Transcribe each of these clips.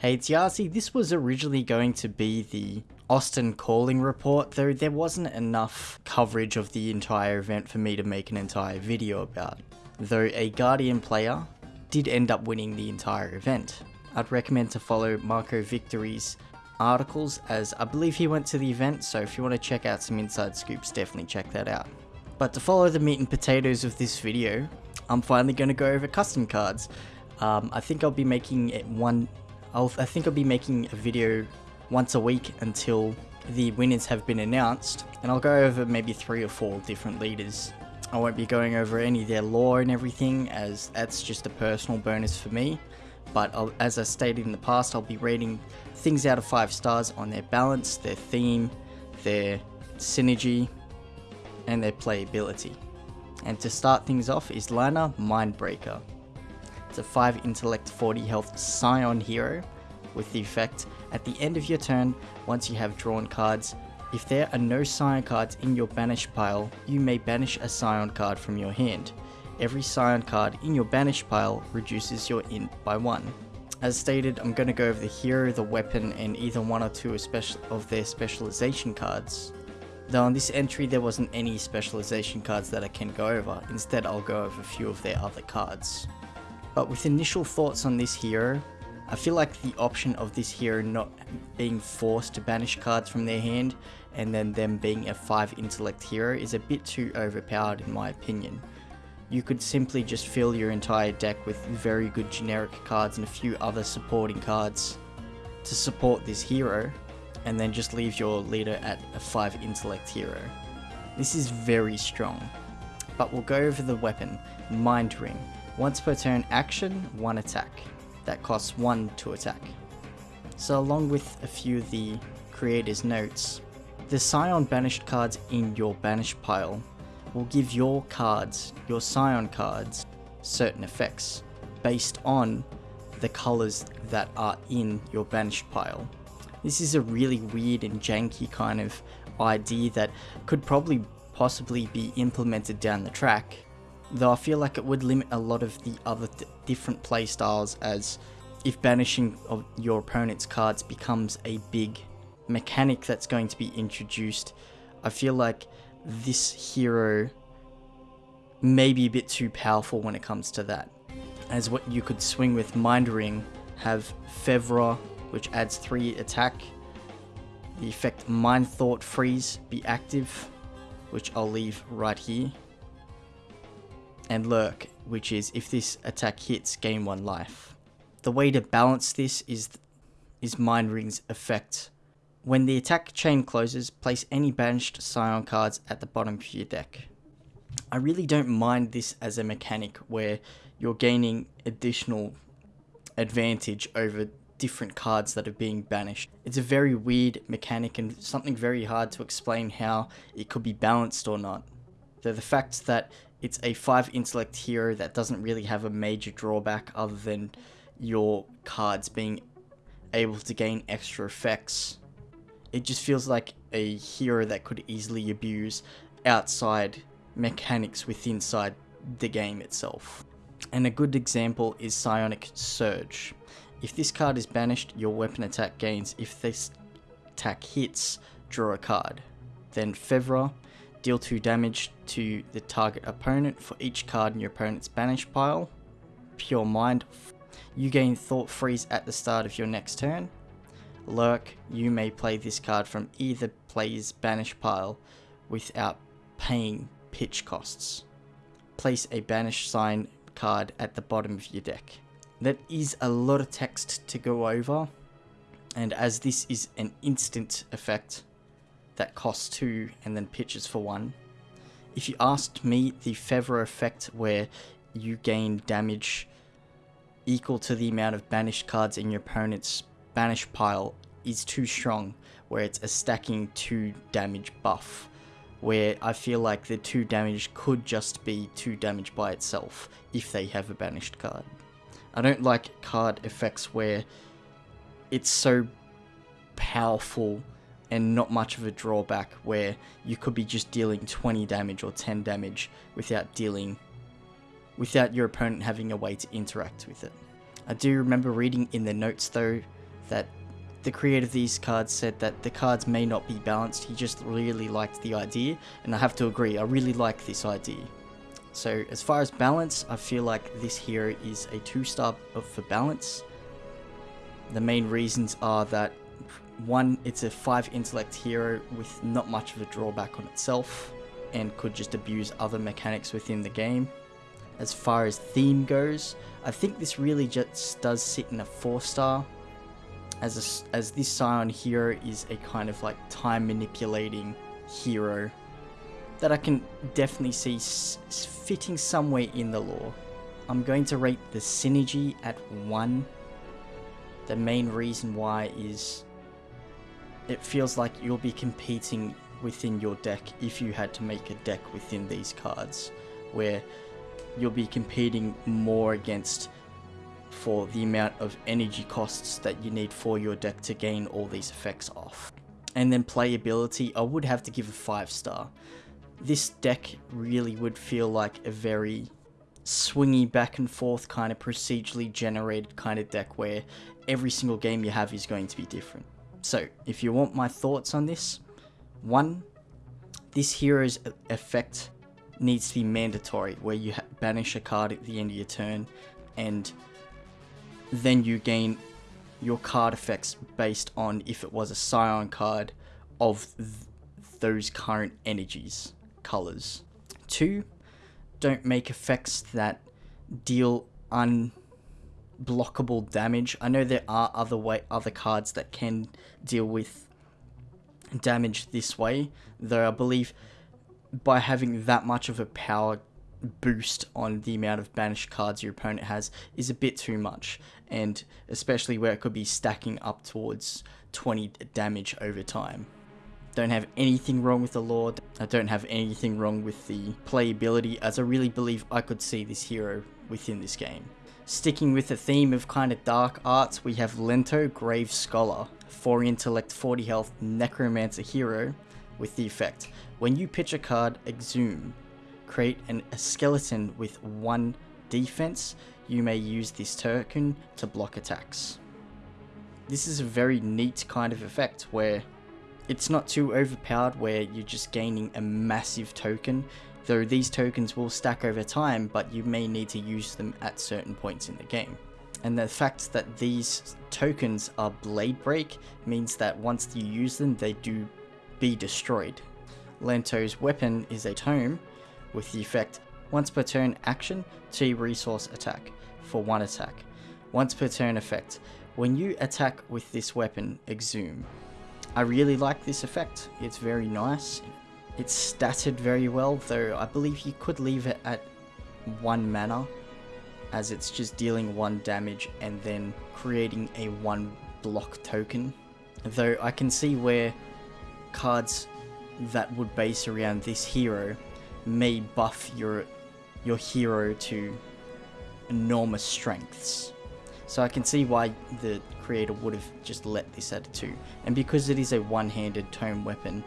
Hey, it's Yazi. This was originally going to be the Austin calling report, though there wasn't enough coverage of the entire event for me to make an entire video about. Though a Guardian player did end up winning the entire event. I'd recommend to follow Marco Victory's articles as I believe he went to the event, so if you want to check out some inside scoops, definitely check that out. But to follow the meat and potatoes of this video, I'm finally going to go over custom cards. Um, I think I'll be making it one I'll, I think I'll be making a video once a week until the winners have been announced, and I'll go over maybe three or four different leaders. I won't be going over any of their lore and everything, as that's just a personal bonus for me. But I'll, as I stated in the past, I'll be rating things out of 5 stars on their balance, their theme, their synergy, and their playability. And to start things off is Lana Mindbreaker. It's a 5 intellect 40 health Scion hero with the effect at the end of your turn once you have drawn cards. If there are no Scion cards in your banish pile, you may banish a Scion card from your hand. Every Scion card in your banish pile reduces your int by 1. As stated, I'm going to go over the hero, the weapon, and either one or two of their specialization cards. Though on this entry there wasn't any specialization cards that I can go over, instead I'll go over a few of their other cards. But with initial thoughts on this hero, I feel like the option of this hero not being forced to banish cards from their hand and then them being a 5 intellect hero is a bit too overpowered in my opinion. You could simply just fill your entire deck with very good generic cards and a few other supporting cards to support this hero and then just leave your leader at a 5 intellect hero. This is very strong. But we'll go over the weapon, Mind Ring. Once per turn action, one attack. That costs one to attack. So along with a few of the creator's notes, the Scion banished cards in your banished pile will give your cards, your Scion cards, certain effects based on the colors that are in your banished pile. This is a really weird and janky kind of idea that could probably possibly be implemented down the track, though I feel like it would limit a lot of the other th different playstyles as if banishing of your opponent's cards becomes a big mechanic that's going to be introduced, I feel like this hero may be a bit too powerful when it comes to that. As what you could swing with Mind Ring, have Fevra, which adds 3 attack, the effect Mind Thought Freeze be active, which I'll leave right here, and Lurk, which is if this attack hits, gain 1 life. The way to balance this is, is Mind Ring's effect. When the attack chain closes, place any banished Scion cards at the bottom of your deck. I really don't mind this as a mechanic where you're gaining additional advantage over different cards that are being banished. It's a very weird mechanic and something very hard to explain how it could be balanced or not. Though the fact that it's a 5 intellect hero that doesn't really have a major drawback other than your cards being able to gain extra effects. It just feels like a hero that could easily abuse outside mechanics within inside the game itself. And a good example is Psionic Surge. If this card is banished, your weapon attack gains. If this attack hits, draw a card. Then Fevra Deal 2 damage to the target opponent for each card in your opponent's banish pile. Pure Mind. You gain Thought Freeze at the start of your next turn. Lurk. You may play this card from either player's banish pile without paying pitch costs. Place a banish Scion card at the bottom of your deck. That is a lot of text to go over, and as this is an instant effect, that costs 2 and then pitches for 1. If you asked me, the Fevra effect where you gain damage equal to the amount of banished cards in your opponent's banish pile is too strong, where it's a stacking 2 damage buff, where I feel like the 2 damage could just be 2 damage by itself if they have a banished card. I don't like card effects where it's so powerful and not much of a drawback where you could be just dealing 20 damage or 10 damage without dealing without your opponent having a way to interact with it. I do remember reading in the notes though that the creator of these cards said that the cards may not be balanced, he just really liked the idea, and I have to agree, I really like this idea. So as far as balance, I feel like this hero is a 2 star for balance. The main reasons are that one, it's a 5 intellect hero with not much of a drawback on itself and could just abuse other mechanics within the game. As far as theme goes, I think this really just does sit in a 4 star as, a, as this Scion hero is a kind of like time manipulating hero that I can definitely see fitting somewhere in the lore. I'm going to rate the synergy at 1. The main reason why is it feels like you'll be competing within your deck if you had to make a deck within these cards, where you'll be competing more against for the amount of energy costs that you need for your deck to gain all these effects off. And then playability, I would have to give a 5 star. This deck really would feel like a very swingy back and forth kind of procedurally generated kind of deck where every single game you have is going to be different. So, if you want my thoughts on this, one, this hero's effect needs to be mandatory, where you banish a card at the end of your turn, and then you gain your card effects based on if it was a Scion card of th those current energies, colors. Two, don't make effects that deal unblockable damage. I know there are other way other cards that can deal with damage this way, though I believe by having that much of a power boost on the amount of banished cards your opponent has is a bit too much, and especially where it could be stacking up towards 20 damage over time. Don't have anything wrong with the Lord, I don't have anything wrong with the playability, as I really believe I could see this hero within this game. Sticking with the theme of kind of dark arts, we have Lento Grave Scholar, 4 intellect, 40 health, necromancer hero, with the effect. When you pitch a card, exhume create an, a skeleton with one defense, you may use this token to block attacks. This is a very neat kind of effect where it's not too overpowered where you're just gaining a massive token, though these tokens will stack over time, but you may need to use them at certain points in the game. And the fact that these tokens are blade break means that once you use them, they do be destroyed. Lento's weapon is a tome, with the effect once per turn action T resource attack for one attack. Once per turn effect. When you attack with this weapon, exhume. I really like this effect. It's very nice. It's statted very well, though I believe you could leave it at one mana, as it's just dealing one damage and then creating a one block token. Though I can see where cards that would base around this hero may buff your your hero to enormous strengths. So I can see why the creator would have just let this at a 2. And because it is a one-handed tome weapon,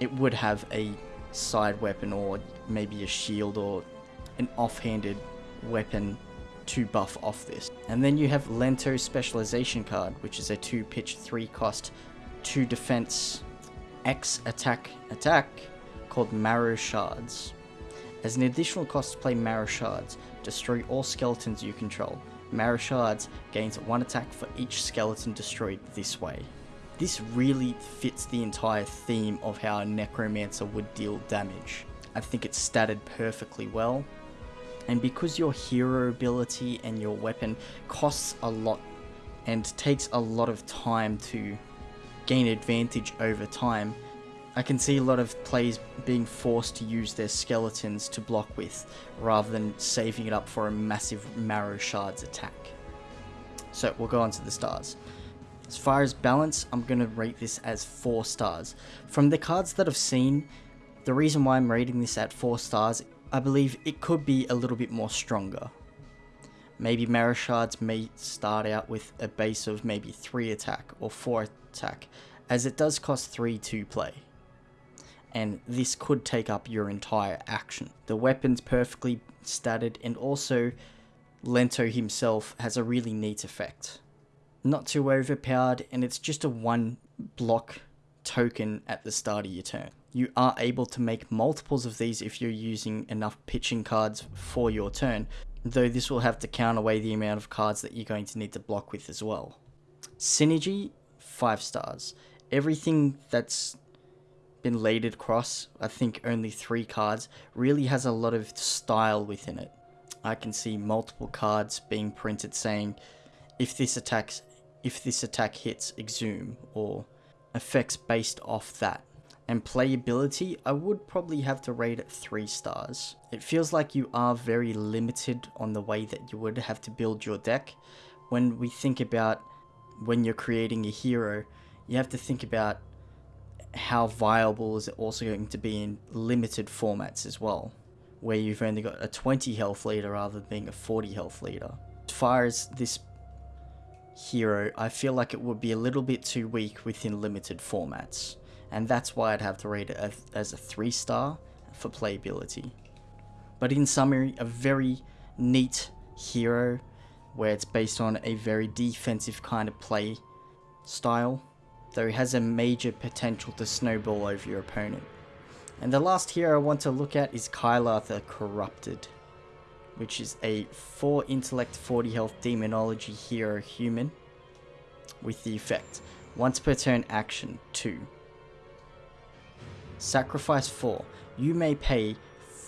it would have a side weapon or maybe a shield or an off-handed weapon to buff off this. And then you have Lento Specialization card, which is a 2 pitch 3 cost, 2 defense, X attack attack, called Marrow Shards. As an additional cost to play Marrow Shards, destroy all skeletons you control. Marrow Shards gains one attack for each skeleton destroyed this way. This really fits the entire theme of how a Necromancer would deal damage. I think it's statted perfectly well. And because your hero ability and your weapon costs a lot and takes a lot of time to gain advantage over time, I can see a lot of players being forced to use their skeletons to block with, rather than saving it up for a massive Marrow Shards attack. So we'll go on to the stars. As far as balance, I'm going to rate this as 4 stars. From the cards that I've seen, the reason why I'm rating this at 4 stars, I believe it could be a little bit more stronger. Maybe Marrow Shards may start out with a base of maybe 3 attack or 4 attack, as it does cost 3 to play and this could take up your entire action. The weapon's perfectly statted and also Lento himself has a really neat effect. Not too overpowered, and it's just a one block token at the start of your turn. You are able to make multiples of these if you're using enough pitching cards for your turn, though this will have to count away the amount of cards that you're going to need to block with as well. Synergy, 5 stars. Everything that's been laid across, I think only 3 cards, really has a lot of style within it. I can see multiple cards being printed saying, if this attacks, if this attack hits, exhume, or effects based off that. And playability, I would probably have to rate it 3 stars. It feels like you are very limited on the way that you would have to build your deck. When we think about when you're creating a hero, you have to think about how viable is it also going to be in limited formats as well, where you've only got a 20 health leader rather than being a 40 health leader. As far as this hero, I feel like it would be a little bit too weak within limited formats, and that's why I'd have to rate it as a 3 star for playability. But in summary, a very neat hero where it's based on a very defensive kind of play style, though it has a major potential to snowball over your opponent. And the last hero I want to look at is Kyla the Corrupted which is a 4 intellect 40 health demonology hero human with the effect once per turn action 2 sacrifice 4 you may pay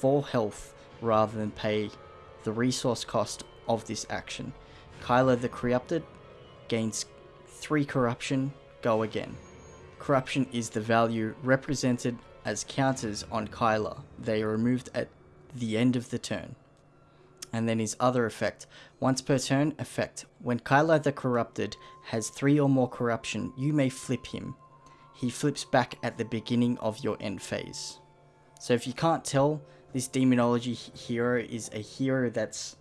4 health rather than pay the resource cost of this action. Kyla the Corrupted gains 3 corruption. Go again. Corruption is the value represented as counters on Kyla they are removed at the end of the turn and then his other effect. Once per turn, effect. When Kyla the Corrupted has 3 or more corruption, you may flip him. He flips back at the beginning of your end phase. So if you can't tell, this demonology hero is a hero that's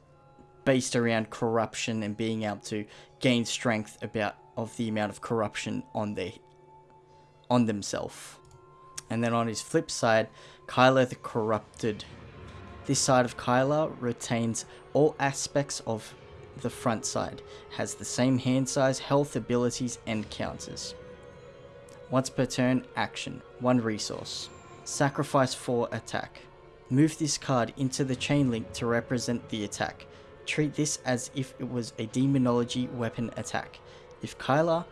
based around corruption and being able to gain strength about of the amount of corruption on their on themselves. And then on his flip side, Kyla the Corrupted this side of Kyla retains all aspects of the front side, has the same hand size, health, abilities, and counters. Once per turn, action, 1 resource. Sacrifice 4 attack. Move this card into the chain link to represent the attack. Treat this as if it was a demonology weapon attack. If Kyla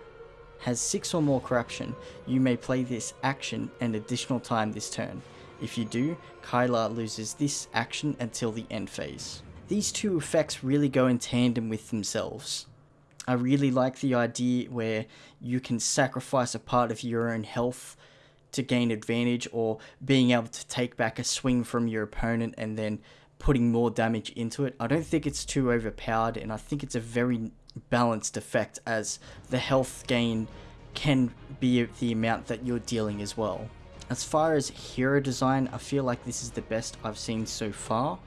has 6 or more corruption, you may play this action an additional time this turn. If you do, Kyla loses this action until the end phase. These two effects really go in tandem with themselves. I really like the idea where you can sacrifice a part of your own health to gain advantage or being able to take back a swing from your opponent and then putting more damage into it. I don't think it's too overpowered and I think it's a very balanced effect as the health gain can be the amount that you're dealing as well. As far as hero design, I feel like this is the best I've seen so far.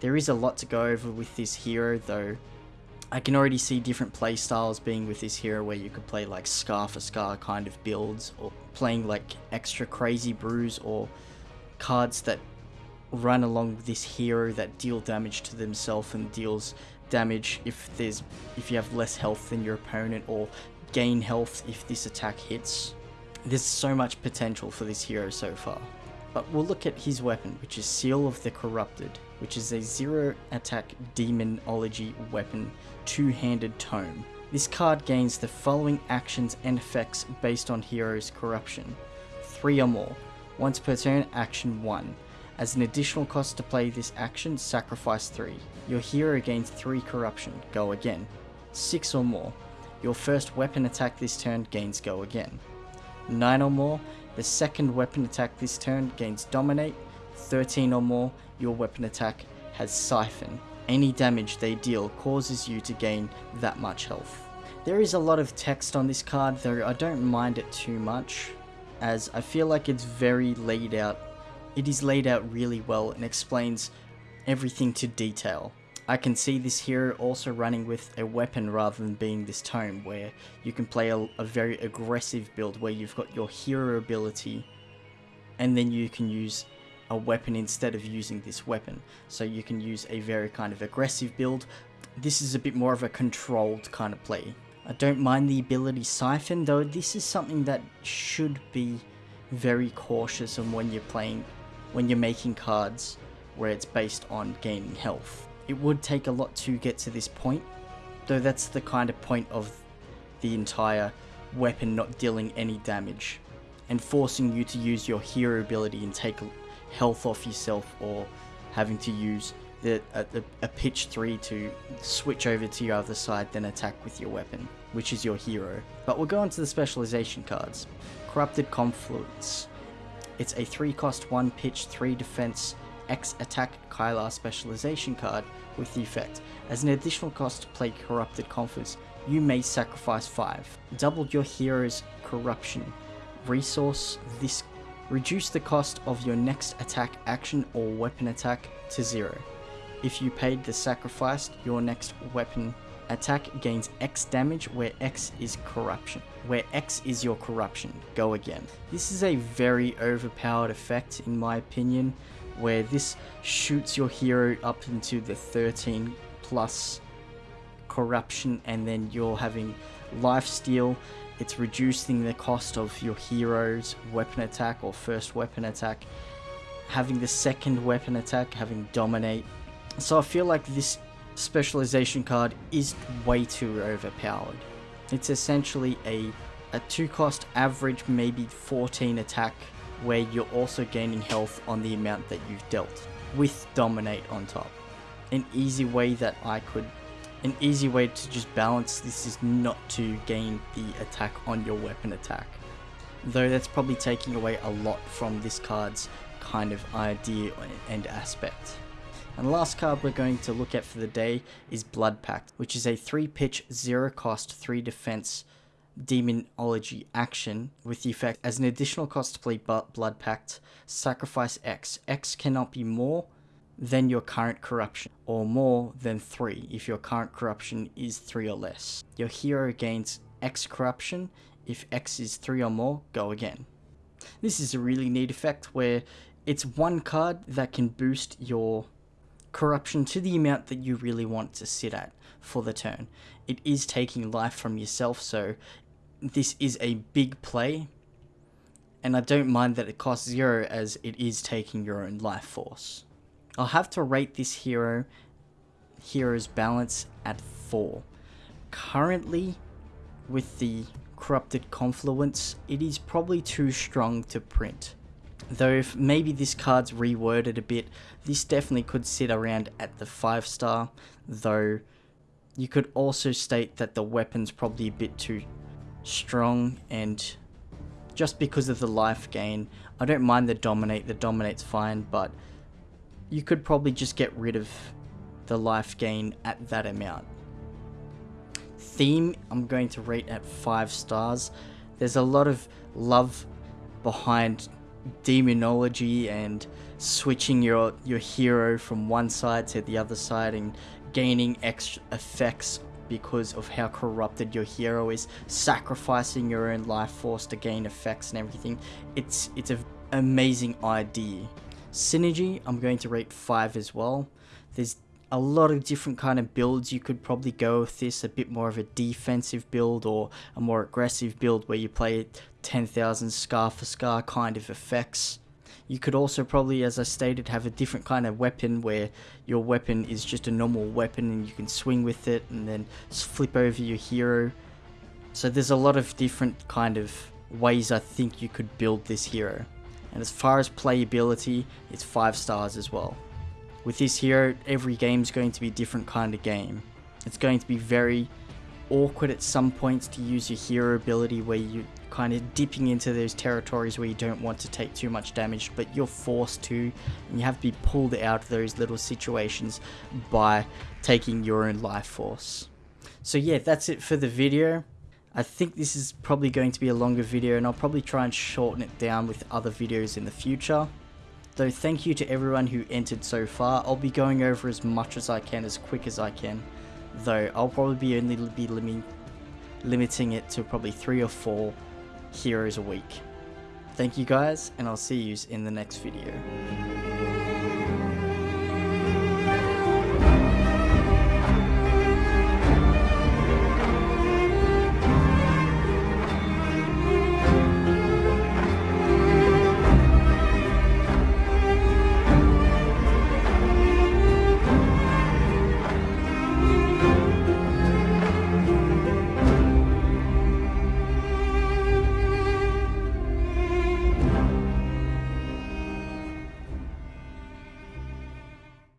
There is a lot to go over with this hero though. I can already see different playstyles being with this hero where you could play like Scar for Scar kind of builds or playing like extra crazy brews or cards that run along this hero that deal damage to themselves and deals damage if there's if you have less health than your opponent or gain health if this attack hits. There's so much potential for this hero so far. But we'll look at his weapon, which is Seal of the Corrupted, which is a zero attack demonology weapon, two-handed tome. This card gains the following actions and effects based on hero's corruption. 3 or more. Once per turn, action 1. As an additional cost to play this action, sacrifice 3. Your hero gains 3 corruption, go again. 6 or more. Your first weapon attack this turn gains go again. 9 or more, the second weapon attack this turn gains Dominate. 13 or more, your weapon attack has Siphon. Any damage they deal causes you to gain that much health. There is a lot of text on this card, though I don't mind it too much, as I feel like it's very laid out. It is laid out really well and explains everything to detail. I can see this hero also running with a weapon rather than being this tome where you can play a, a, very aggressive build where you've got your hero ability and then you can use a weapon instead of using this weapon. So you can use a very kind of aggressive build. This is a bit more of a controlled kind of play. I don't mind the ability Siphon, though this is something that should be very cautious on when you're playing, when you're making cards where it's based on gaining health. It would take a lot to get to this point, though that's the kind of point of the entire weapon not dealing any damage and forcing you to use your hero ability and take health off yourself or having to use the, a, a pitch 3 to switch over to your other side then attack with your weapon, which is your hero. But we'll go on to the specialization cards. Corrupted Confluence. It's a 3 cost 1 pitch 3 defense X attack Kylar specialization card with the effect. As an additional cost to play Corrupted Confluence, you may sacrifice 5. Double your hero's corruption. Resource this reduce the cost of your next attack action or weapon attack to 0. If you paid the sacrifice, your next weapon attack gains X damage where X is corruption. Where X is your corruption. Go again. This is a very overpowered effect in my opinion where this shoots your hero up into the 13 plus corruption and then you're having life steal. It's reducing the cost of your hero's weapon attack or first weapon attack. Having the second weapon attack having dominate. So I feel like this specialization card is way too overpowered. It's essentially a a 2 cost average maybe 14 attack where you're also gaining health on the amount that you've dealt, with Dominate on top. An easy way that I could, an easy way to just balance this is not to gain the attack on your weapon attack. Though that's probably taking away a lot from this card's kind of idea and aspect. And the last card we're going to look at for the day is Blood Pact, which is a 3 pitch, 0 cost, 3 defense Demonology action with the effect as an additional cost to play Blood Pact, sacrifice X. X cannot be more than your current corruption, or more than 3 if your current corruption is 3 or less. Your hero gains X corruption, if X is 3 or more, go again. This is a really neat effect where it's one card that can boost your corruption to the amount that you really want to sit at for the turn. It is taking life from yourself, so this is a big play, and I don't mind that it costs zero as it is taking your own life force. I'll have to rate this hero, hero's balance at 4. Currently, with the corrupted confluence, it is probably too strong to print. Though if maybe this card's reworded a bit, this definitely could sit around at the 5 star, though you could also state that the weapon's probably a bit too strong and just because of the life gain. I don't mind the dominate, the dominate's fine, but you could probably just get rid of the life gain at that amount. Theme, I'm going to rate at 5 stars. There's a lot of love behind demonology and switching your, your hero from one side to the other side and gaining extra effects because of how corrupted your hero is, sacrificing your own life force to gain effects and everything. It's it's an amazing idea. Synergy, I'm going to rate 5 as well. There's a lot of different kind of builds you could probably go with this, a bit more of a defensive build or a more aggressive build where you play 10,000 scar for scar kind of effects. You could also probably, as I stated, have a different kind of weapon where your weapon is just a normal weapon and you can swing with it and then flip over your hero. So there's a lot of different kind of ways I think you could build this hero. And as far as playability, it's 5 stars as well. With this hero, every game is going to be a different kind of game. It's going to be very awkward at some points to use your hero ability where you kind of dipping into those territories where you don't want to take too much damage, but you're forced to, and you have to be pulled out of those little situations by taking your own life force. So yeah, that's it for the video. I think this is probably going to be a longer video and I'll probably try and shorten it down with other videos in the future. Though thank you to everyone who entered so far, I'll be going over as much as I can as quick as I can. Though I'll probably be only be limiting limiting it to probably three or four heroes a week. Thank you guys, and I'll see you in the next video.